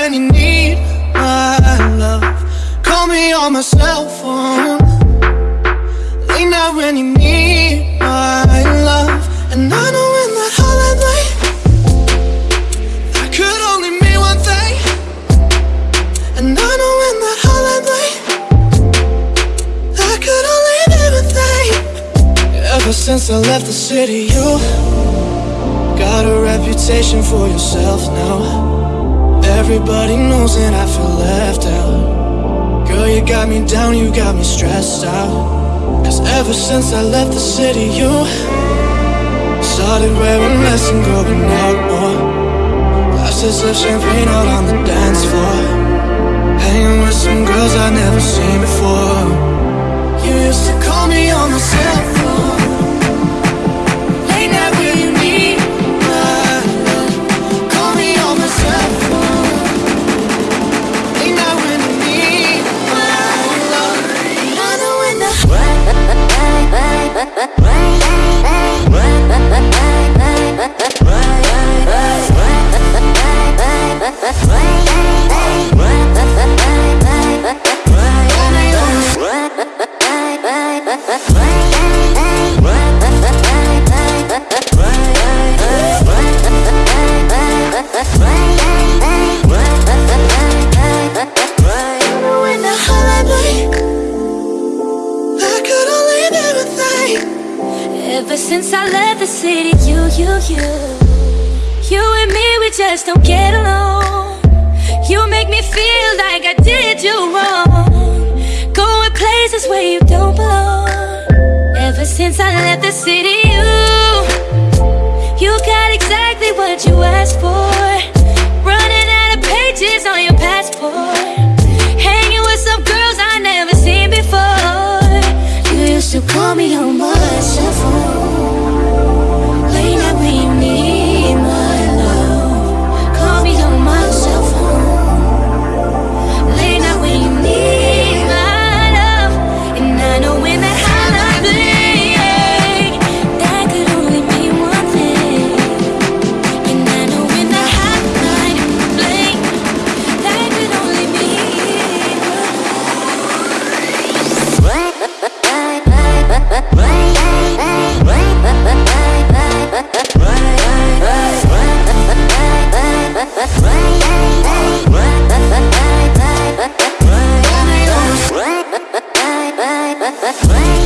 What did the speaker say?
when you need my love. Call me on since I left the city, you Got a reputation for yourself now. Everybody knows and I feel left out. Girl, you got me down, you got me stressed out. Cause ever since I left the city, you Started wearing less and going out more. Glasses of champagne out on the dance Ever since I left the city, you, you, you. You and me, we just don't get along. You make me feel like I did you wrong. Going places where you don't belong. Ever since I left the city, you You got exactly what you asked for play.